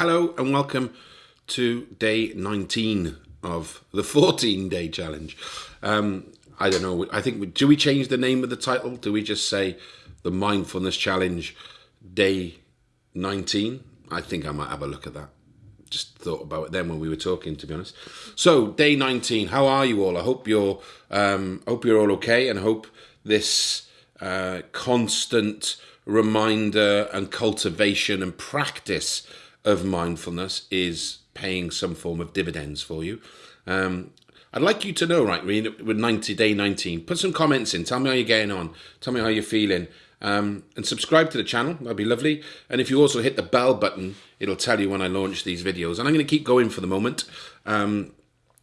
Hello and welcome to day 19 of the 14 day challenge. Um, I don't know. I think, do we change the name of the title? Do we just say the mindfulness challenge day 19? I think I might have a look at that. Just thought about it then when we were talking, to be honest. So, day 19. How are you all? I hope you're, um, hope you're all okay and hope this uh, constant reminder and cultivation and practice of mindfulness is paying some form of dividends for you. Um, I'd like you to know, right, with 90 day 19, put some comments in. Tell me how you're getting on. Tell me how you're feeling. Um, and subscribe to the channel. That'd be lovely. And if you also hit the bell button, it'll tell you when I launch these videos. And I'm going to keep going for the moment. Um,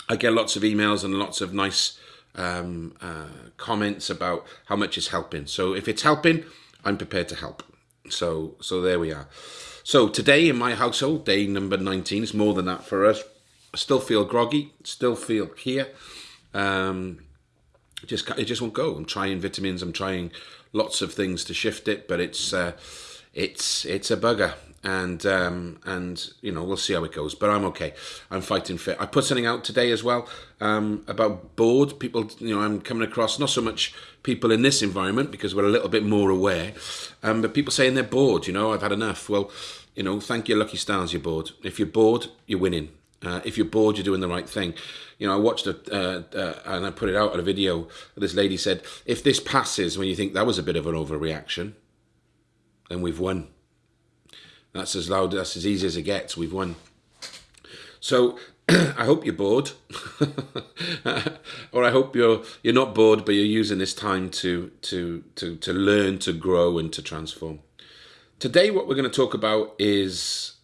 I get lots of emails and lots of nice um, uh, comments about how much it's helping. So if it's helping, I'm prepared to help. So so there we are. So today in my household, day number 19, it's more than that for us. I still feel groggy, still feel here. Um, just it just won't go. I'm trying vitamins. I'm trying lots of things to shift it, but it's uh, it's it's a bugger. And um, and you know we'll see how it goes. But I'm okay. I'm fighting fit. I put something out today as well um, about bored people. You know I'm coming across not so much people in this environment because we're a little bit more aware, um, but people saying they're bored. You know I've had enough. Well, you know, thank your lucky stars you're bored. If you're bored, you're winning. Uh, if you're bored, you're doing the right thing. You know, I watched a, uh, uh, and I put it out at a video. This lady said, if this passes when you think that was a bit of an overreaction, then we've won. That's as loud, that's as easy as it gets. We've won. So I hope you're bored, or I hope you're you're not bored, but you're using this time to to to to learn, to grow, and to transform. Today, what we're going to talk about is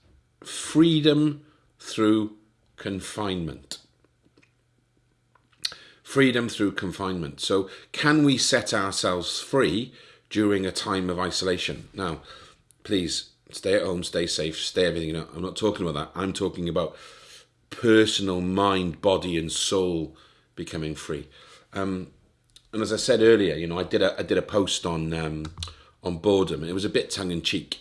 freedom through confinement. Freedom through confinement. So, can we set ourselves free during a time of isolation? Now, please stay at home, stay safe, stay everything. You know, I'm not talking about that. I'm talking about personal mind, body, and soul becoming free. Um, and as I said earlier, you know, I did a I did a post on. Um, on boredom. It was a bit tongue in cheek.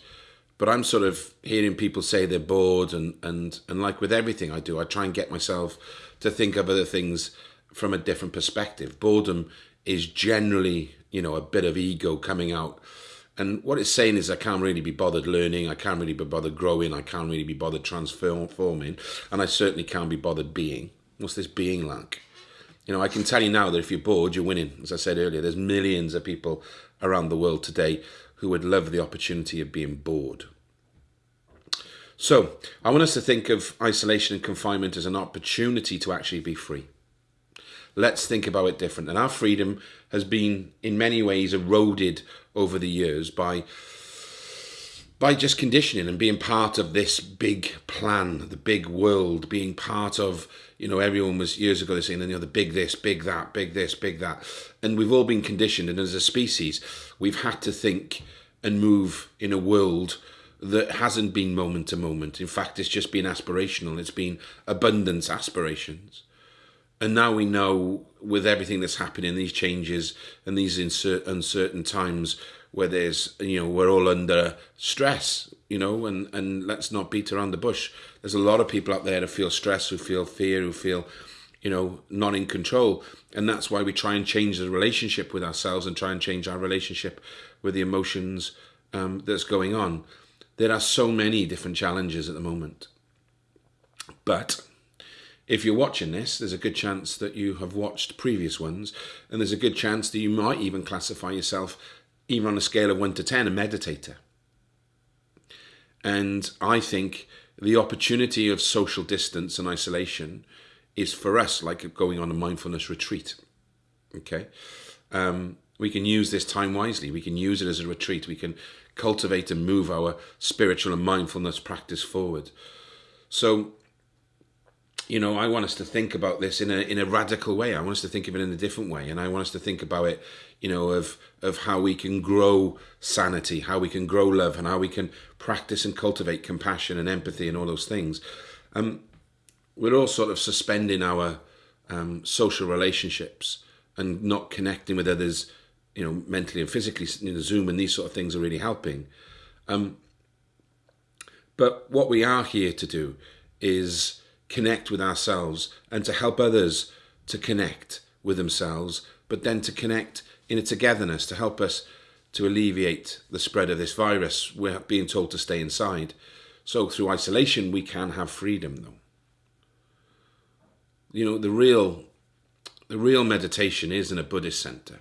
But I'm sort of hearing people say they're bored, and, and, and like with everything I do, I try and get myself to think of other things from a different perspective. Boredom is generally, you know, a bit of ego coming out. And what it's saying is, I can't really be bothered learning, I can't really be bothered growing, I can't really be bothered transforming, and I certainly can't be bothered being. What's this being like? You know, I can tell you now that if you're bored, you're winning. As I said earlier, there's millions of people around the world today who would love the opportunity of being bored. So, I want us to think of isolation and confinement as an opportunity to actually be free. Let's think about it different. And our freedom has been, in many ways, eroded over the years by by just conditioning and being part of this big plan, the big world, being part of, you know, everyone was years ago saying, you know, the big this, big that, big this, big that. And we've all been conditioned. And as a species, we've had to think and move in a world that hasn't been moment to moment. In fact, it's just been aspirational. It's been abundance aspirations. And now we know with everything that's happening, these changes and these uncertain times, where there's you know we're all under stress you know and and let's not beat around the bush. There's a lot of people out there who feel stress who feel fear who feel you know not in control. And that's why we try and change the relationship with ourselves and try and change our relationship with the emotions um, that's going on. There are so many different challenges at the moment. But if you're watching this, there's a good chance that you have watched previous ones, and there's a good chance that you might even classify yourself even on a scale of 1 to 10, a meditator. And I think the opportunity of social distance and isolation is for us like going on a mindfulness retreat. Okay? Um, we can use this time wisely. We can use it as a retreat. We can cultivate and move our spiritual and mindfulness practice forward. So you know, I want us to think about this in a in a radical way. I want us to think of it in a different way, and I want us to think about it, you know, of of how we can grow sanity, how we can grow love, and how we can practice and cultivate compassion and empathy and all those things. Um, we're all sort of suspending our um, social relationships and not connecting with others, you know, mentally and physically. You know, Zoom and these sort of things are really helping. Um, But what we are here to do is connect with ourselves and to help others to connect with themselves, but then to connect in a togetherness to help us to alleviate the spread of this virus. We're being told to stay inside. So through isolation, we can have freedom, though. You know, the real, the real meditation isn't a Buddhist center.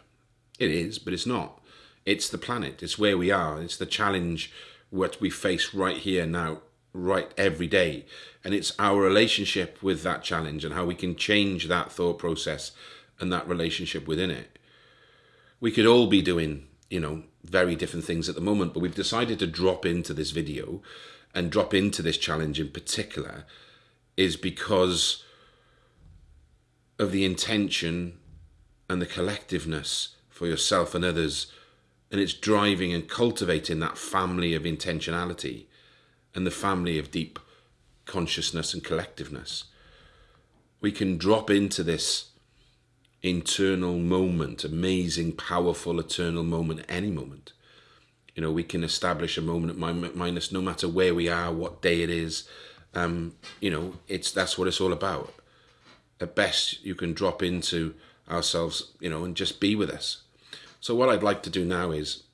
It is, but it's not. It's the planet. It's where we are. It's the challenge what we face right here now, right every day. And it's our relationship with that challenge and how we can change that thought process and that relationship within it. We could all be doing, you know, very different things at the moment, but we've decided to drop into this video and drop into this challenge in particular is because of the intention and the collectiveness for yourself and others and it's driving and cultivating that family of intentionality and the family of deep consciousness and collectiveness. We can drop into this internal moment, amazing, powerful, eternal moment, any moment. You know, we can establish a moment at minus no matter where we are, what day it is. Um, you know, it's that's what it's all about. At best, you can drop into ourselves, you know, and just be with us. So what I'd like to do now is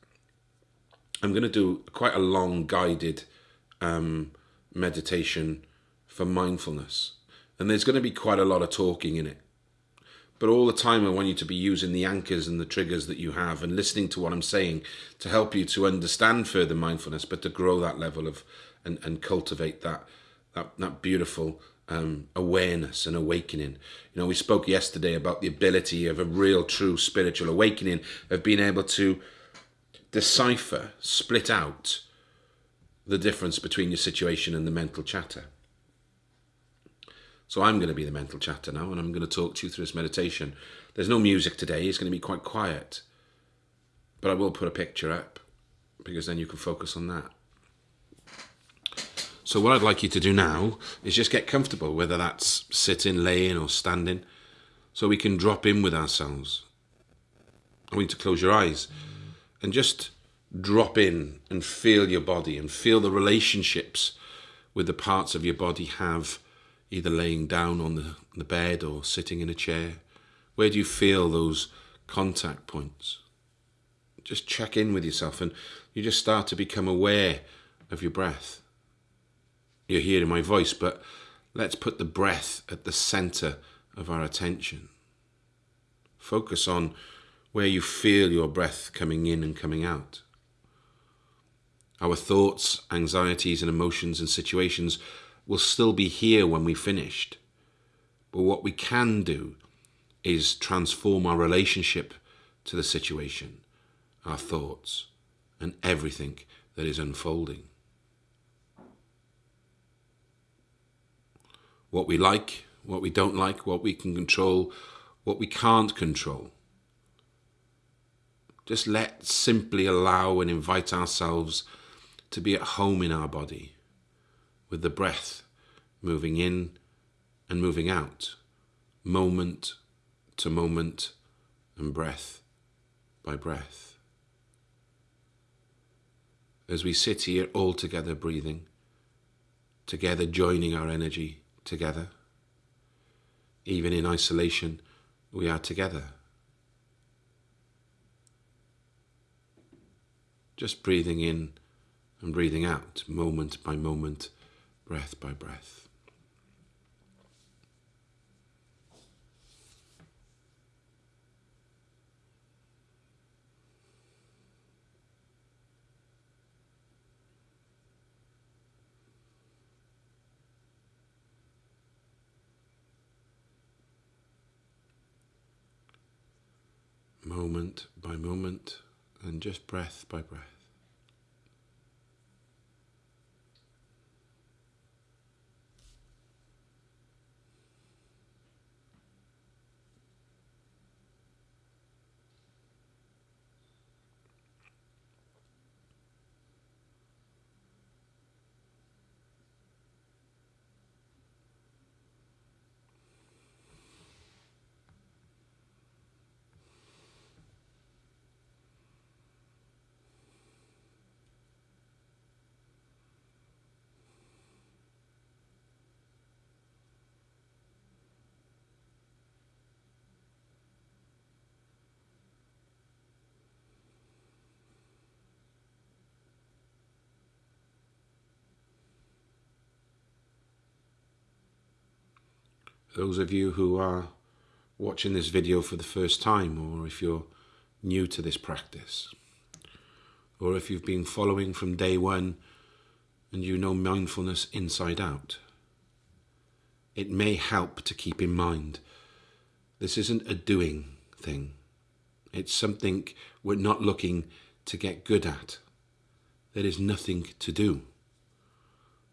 I'm going to do quite a long guided um, meditation for mindfulness. And there's going to be quite a lot of talking in it. But all the time, I want you to be using the anchors and the triggers that you have and listening to what I'm saying to help you to understand further mindfulness, but to grow that level of and, and cultivate that, that, that beautiful um, awareness and awakening. You know, we spoke yesterday about the ability of a real, true spiritual awakening, of being able to decipher, split out the difference between your situation and the mental chatter. So I'm going to be the mental chatter now, and I'm going to talk to you through this meditation. There's no music today, it's going to be quite quiet. But I will put a picture up, because then you can focus on that. So what I'd like you to do now is just get comfortable, whether that's sitting, laying or standing, so we can drop in with ourselves. I want you to close your eyes and just drop in and feel your body and feel the relationships with the parts of your body have either laying down on the, the bed or sitting in a chair. Where do you feel those contact points? Just check in with yourself and you just start to become aware of your breath you're hearing my voice, but let's put the breath at the center of our attention. Focus on where you feel your breath coming in and coming out. Our thoughts, anxieties, and emotions and situations will still be here when we finished. But what we can do is transform our relationship to the situation, our thoughts, and everything that is unfolding. what we like, what we don't like, what we can control, what we can't control. Just let simply allow and invite ourselves to be at home in our body with the breath moving in and moving out, moment to moment and breath by breath. As we sit here all together breathing, together joining our energy together. Even in isolation, we are together. Just breathing in and breathing out, moment by moment, breath by breath. moment by moment and just breath by breath. Those of you who are watching this video for the first time, or if you're new to this practice, or if you've been following from day one and you know mindfulness inside out, it may help to keep in mind this isn't a doing thing. It's something we're not looking to get good at. There is nothing to do.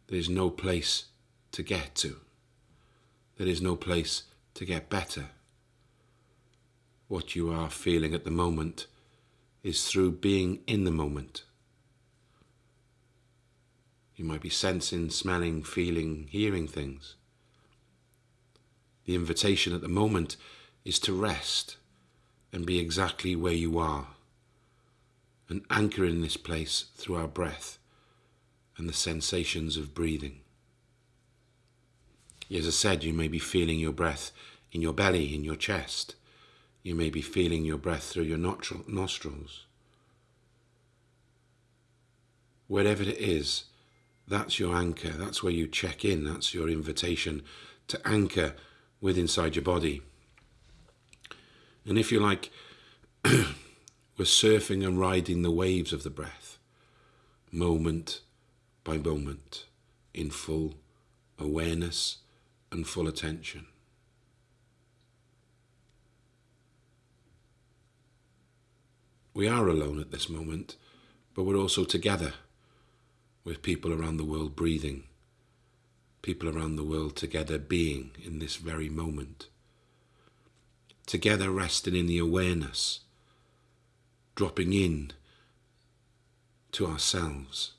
There is no place to get to. There is no place to get better. What you are feeling at the moment is through being in the moment. You might be sensing, smelling, feeling, hearing things. The invitation at the moment is to rest and be exactly where you are and anchor in this place through our breath and the sensations of breathing. As I said, you may be feeling your breath in your belly, in your chest. You may be feeling your breath through your nostrils. Wherever it is, that's your anchor. That's where you check in. That's your invitation to anchor with inside your body. And if you like, we're surfing and riding the waves of the breath, moment by moment, in full awareness and full attention. We are alone at this moment, but we're also together with people around the world breathing people around the world together being in this very moment. Together resting in the awareness, dropping in to ourselves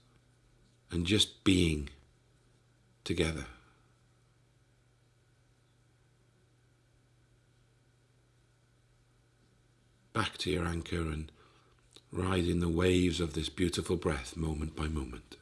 and just being together. Back to your anchor and riding the waves of this beautiful breath moment by moment.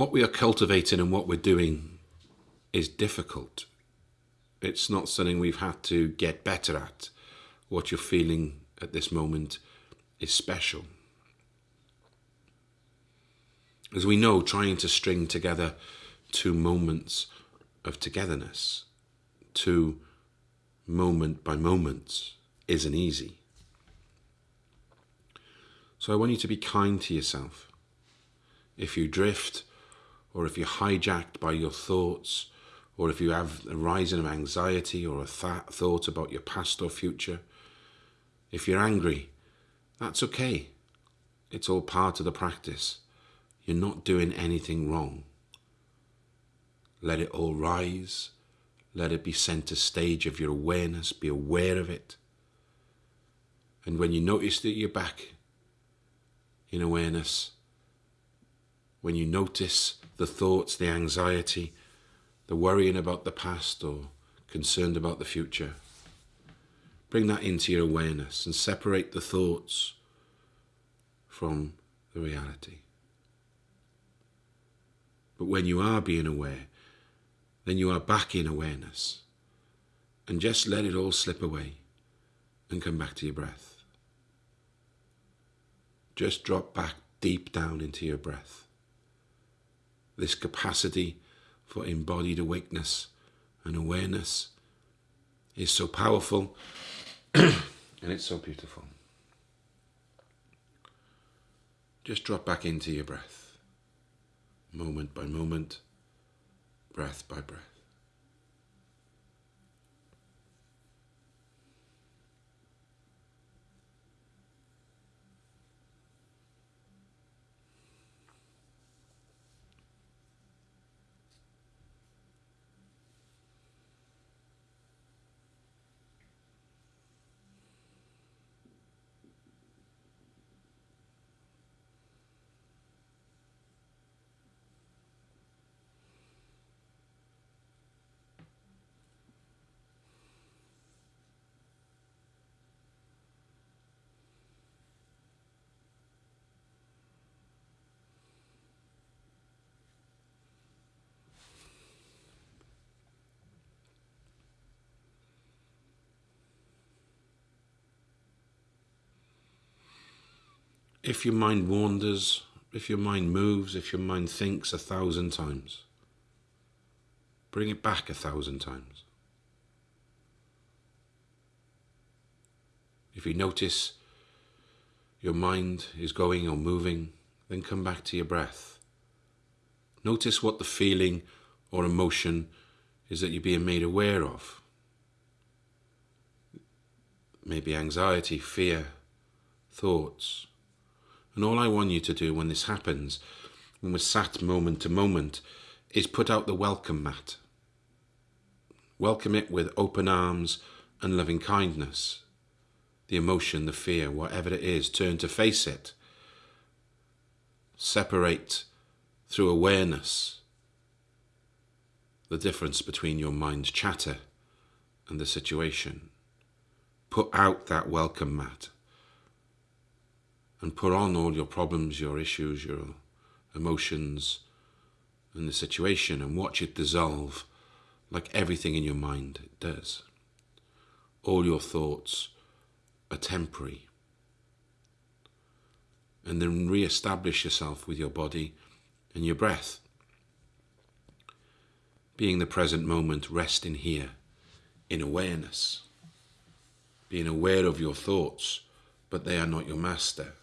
What we are cultivating and what we're doing is difficult. It's not something we've had to get better at. What you're feeling at this moment is special. As we know, trying to string together two moments of togetherness, two moment by moments, isn't easy. So I want you to be kind to yourself if you drift, or if you're hijacked by your thoughts, or if you have a rising of anxiety or a th thought about your past or future, if you're angry, that's okay. It's all part of the practice. You're not doing anything wrong. Let it all rise. Let it be center stage of your awareness. Be aware of it. And when you notice that you're back in awareness, when you notice the thoughts, the anxiety, the worrying about the past or concerned about the future. Bring that into your awareness and separate the thoughts from the reality. But when you are being aware, then you are back in awareness. And just let it all slip away and come back to your breath. Just drop back deep down into your breath this capacity for embodied awakeness and awareness is so powerful and it's so beautiful. Just drop back into your breath, moment by moment, breath by breath. If your mind wanders, if your mind moves, if your mind thinks a thousand times, bring it back a thousand times. If you notice your mind is going or moving, then come back to your breath. Notice what the feeling or emotion is that you're being made aware of. Maybe anxiety, fear, thoughts. And all I want you to do when this happens, when we're sat moment to moment, is put out the welcome mat. Welcome it with open arms and loving kindness. The emotion, the fear, whatever it is, turn to face it. Separate through awareness the difference between your mind's chatter and the situation. Put out that welcome mat and put on all your problems, your issues, your emotions, and the situation and watch it dissolve like everything in your mind does. All your thoughts are temporary. And then re establish yourself with your body and your breath. Being the present moment, resting here in awareness. Being aware of your thoughts, but they are not your master.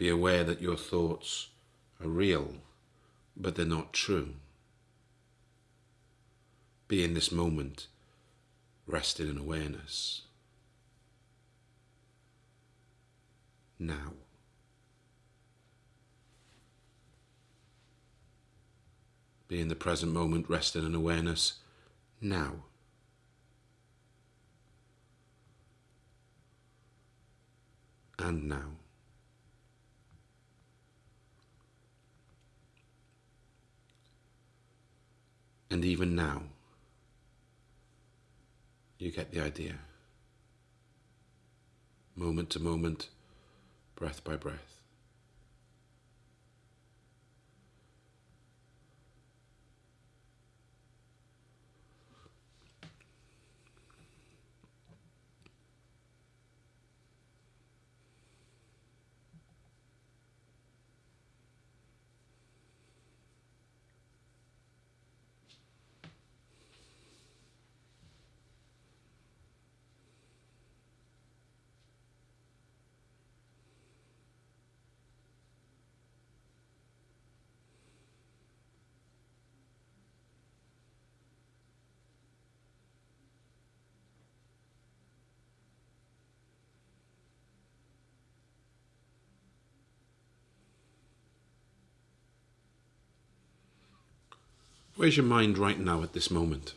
Be aware that your thoughts are real, but they're not true. Be in this moment, rested in awareness. Now. Be in the present moment, rested in awareness. Now. And now. And even now, you get the idea. Moment to moment, breath by breath. Where's your mind right now at this moment?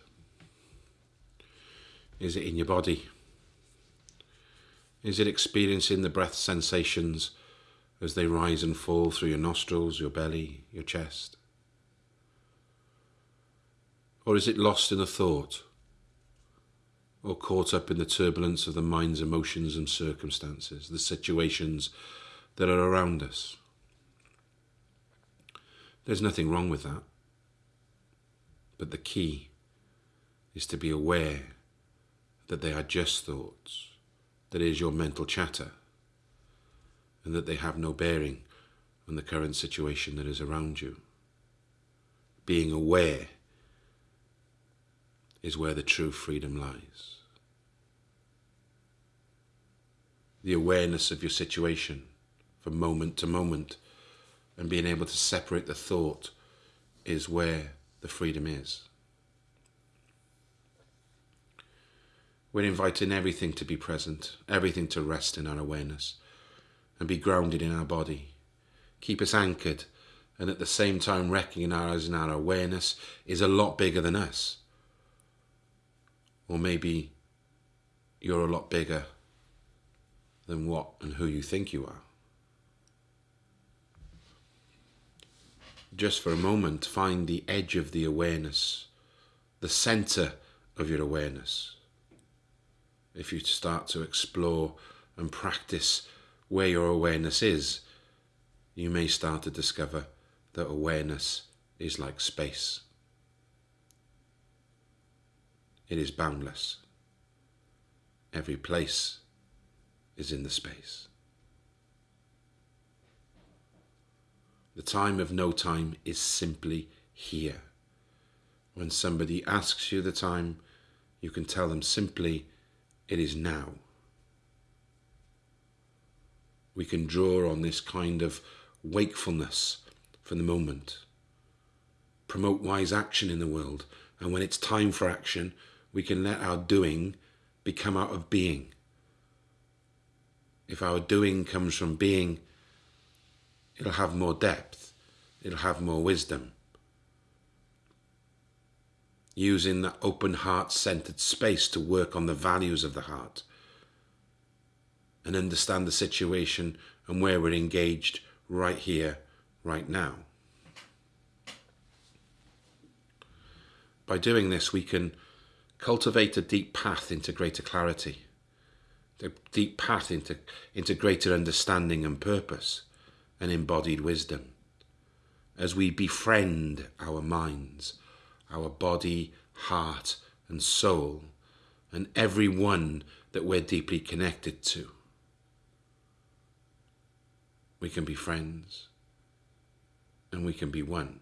Is it in your body? Is it experiencing the breath sensations as they rise and fall through your nostrils, your belly, your chest? Or is it lost in a thought? Or caught up in the turbulence of the mind's emotions and circumstances, the situations that are around us? There's nothing wrong with that. But the key is to be aware that they are just thoughts, that is your mental chatter, and that they have no bearing on the current situation that is around you. Being aware is where the true freedom lies. The awareness of your situation from moment to moment and being able to separate the thought is where the freedom is. We're inviting everything to be present, everything to rest in our awareness and be grounded in our body. Keep us anchored and at the same time recognizing our awareness is a lot bigger than us. Or maybe you're a lot bigger than what and who you think you are. Just for a moment, find the edge of the awareness, the center of your awareness. If you start to explore and practice where your awareness is, you may start to discover that awareness is like space. It is boundless. Every place is in the space. The time of no time is simply here. When somebody asks you the time, you can tell them simply, it is now. We can draw on this kind of wakefulness for the moment. Promote wise action in the world, and when it's time for action, we can let our doing become out of being. If our doing comes from being, it'll have more depth, it'll have more wisdom. Using that open heart centered space to work on the values of the heart and understand the situation and where we're engaged right here, right now. By doing this, we can cultivate a deep path into greater clarity, a deep path into, into greater understanding and purpose and embodied wisdom. As we befriend our minds, our body, heart, and soul, and every one that we're deeply connected to. We can be friends and we can be one.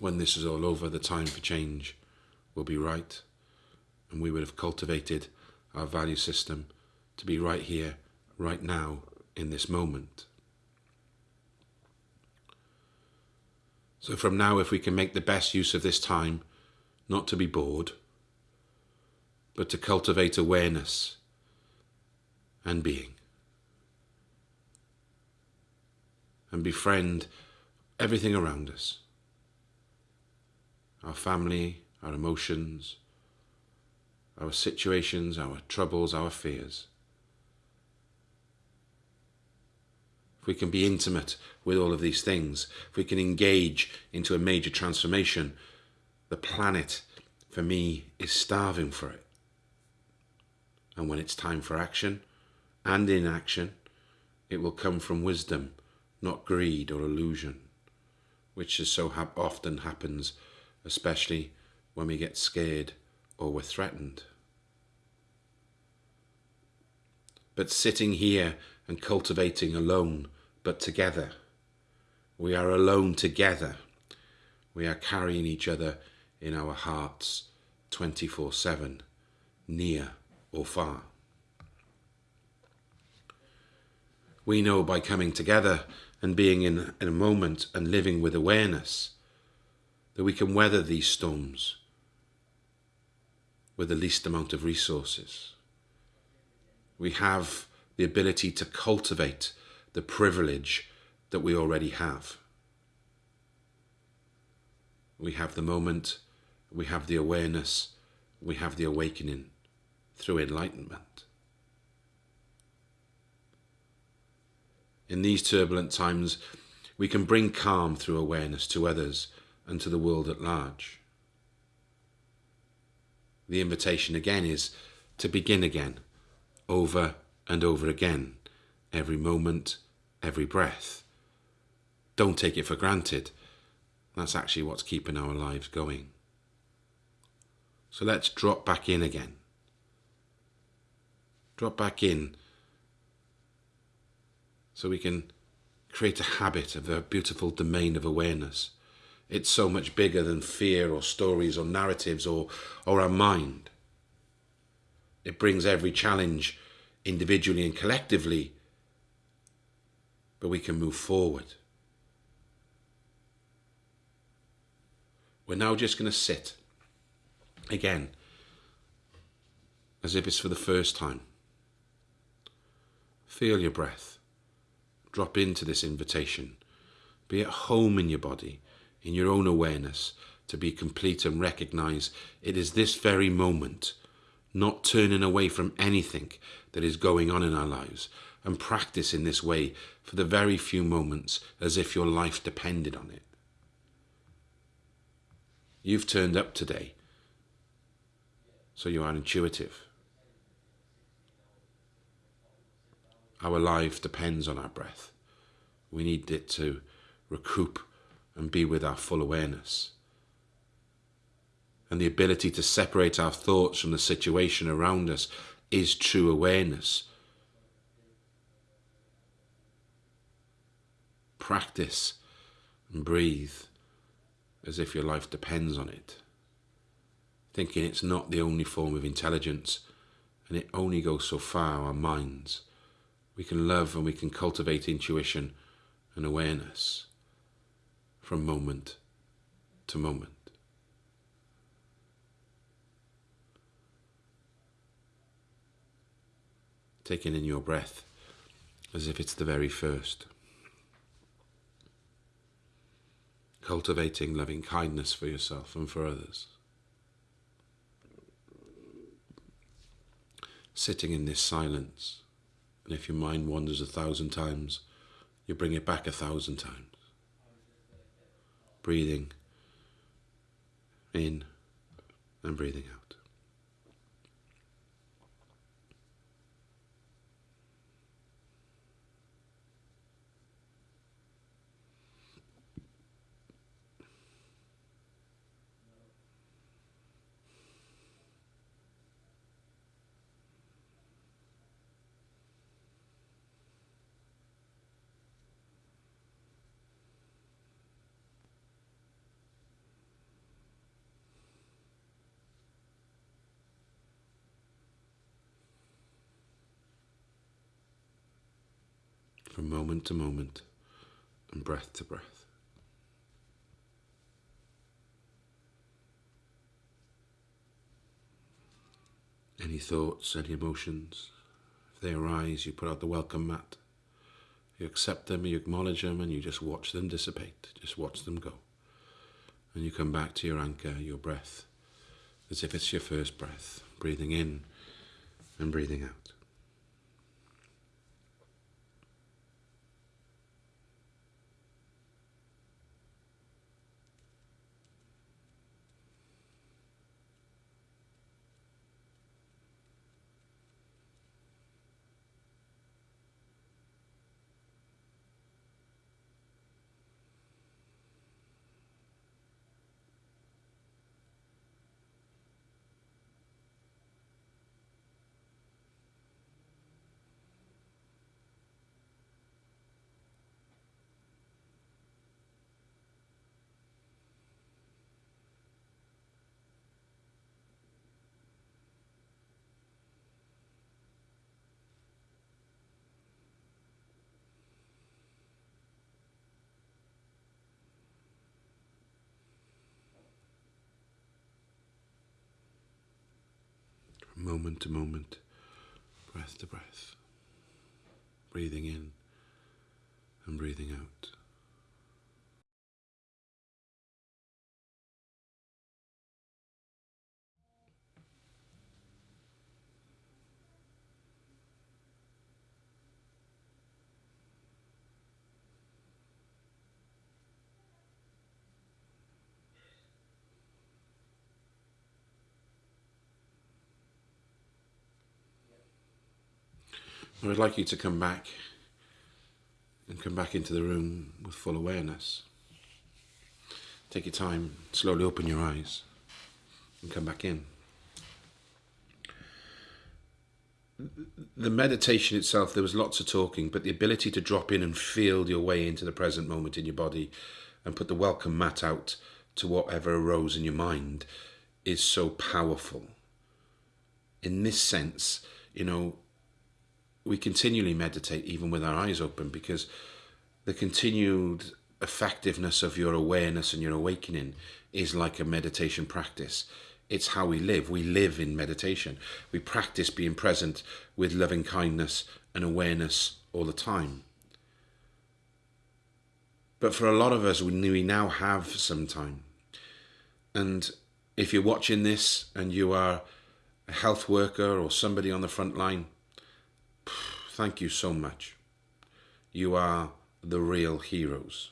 When this is all over, the time for change will be right, and we would have cultivated our value system to be right here, right now, in this moment. So, from now, if we can make the best use of this time, not to be bored, but to cultivate awareness and being. And befriend everything around us our family, our emotions, our situations, our troubles, our fears. We can be intimate with all of these things, if we can engage into a major transformation, the planet, for me, is starving for it. And when it's time for action, and in action, it will come from wisdom, not greed or illusion, which is so ha often happens, especially when we get scared or we're threatened. But sitting here and cultivating alone, but together, we are alone together. We are carrying each other in our hearts 24 7, near or far. we know by coming together and being in, in a moment and living with awareness that we can weather these storms with the least amount of resources. We have the ability to cultivate the privilege that we already have. We have the moment, we have the awareness, we have the awakening through enlightenment. In these turbulent times, we can bring calm through awareness to others and to the world at large. The invitation again is to begin again, over and over again, every moment, every breath. Don't take it for granted. That's actually what's keeping our lives going. So let's drop back in again. Drop back in so we can create a habit of a beautiful domain of awareness. It's so much bigger than fear or stories or narratives or, or our mind. It brings every challenge individually and collectively, but we can move forward. We're now just going to sit again as if it's for the first time. Feel your breath drop into this invitation. Be at home in your body, in your own awareness, to be complete and recognize it is this very moment, not turning away from anything that is going on in our lives, and practice in this way for the very few moments as if your life depended on it. You've turned up today, so you are intuitive. Our life depends on our breath. We need it to recoup and be with our full awareness. And the ability to separate our thoughts from the situation around us is true awareness. Practice and breathe as if your life depends on it, thinking it's not the only form of intelligence and it only goes so far, our minds. We can love and we can cultivate intuition and awareness from moment to moment. Taking in your breath as if it's the very first. Cultivating loving kindness for yourself and for others. Sitting in this silence, and if your mind wanders a thousand times, you bring it back a thousand times. Breathing in and breathing out. To moment and breath to breath. Any thoughts, any emotions, if they arise, you put out the welcome mat. You accept them, you acknowledge them, and you just watch them dissipate. Just watch them go. And you come back to your anchor, your breath, as if it's your first breath, breathing in and breathing out. Moment to moment, breath to breath, breathing in and breathing out. I would like you to come back and come back into the room with full awareness. Take your time, slowly open your eyes and come back in. The meditation itself, there was lots of talking, but the ability to drop in and feel your way into the present moment in your body and put the welcome mat out to whatever arose in your mind is so powerful. In this sense, you know, we continually meditate even with our eyes open because the continued effectiveness of your awareness and your awakening is like a meditation practice. It's how we live. We live in meditation. We practice being present with loving kindness and awareness all the time. But for a lot of us, we now have some time. And if you're watching this and you are a health worker or somebody on the front line, Thank you so much. You are the real heroes.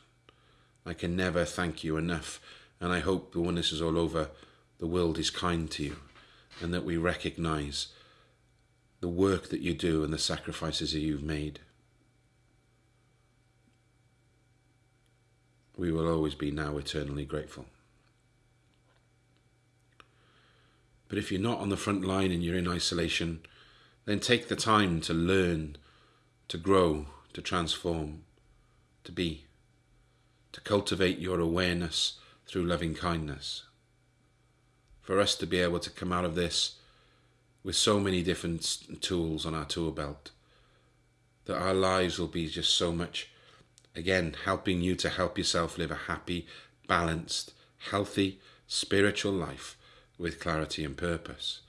I can never thank you enough, and I hope that when this is all over, the world is kind to you, and that we recognize the work that you do and the sacrifices that you've made. We will always be now eternally grateful. But if you're not on the front line and you're in isolation, then take the time to learn, to grow, to transform, to be. to cultivate your awareness through loving kindness. For us to be able to come out of this with so many different tools on our tool belt, that our lives will be just so much, again, helping you to help yourself live a happy, balanced, healthy, spiritual life with clarity and purpose.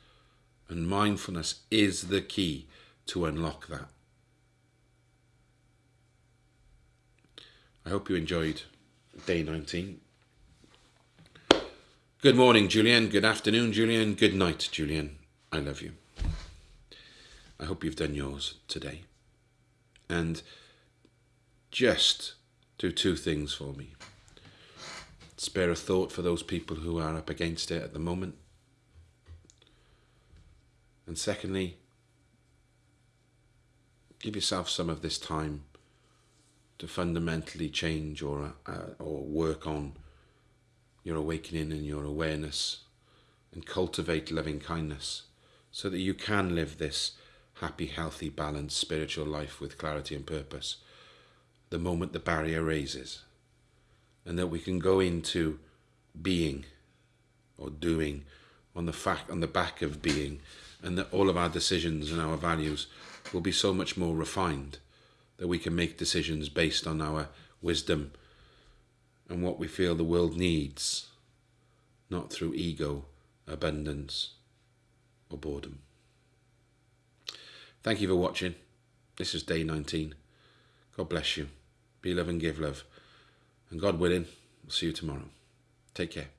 And mindfulness is the key to unlock that. I hope you enjoyed day 19. Good morning, Julian. Good afternoon, Julian. Good night, Julian. I love you. I hope you've done yours today. And just do two things for me. Spare a thought for those people who are up against it at the moment. And secondly, give yourself some of this time to fundamentally change or uh, or work on your awakening and your awareness and cultivate loving kindness so that you can live this happy, healthy, balanced spiritual life with clarity and purpose the moment the barrier raises. And that we can go into being or doing on the fact on the back of being and that all of our decisions and our values will be so much more refined that we can make decisions based on our wisdom and what we feel the world needs, not through ego, abundance, or boredom. Thank you for watching. This is day 19. God bless you. Be love and give love. And God willing, we'll see you tomorrow. Take care.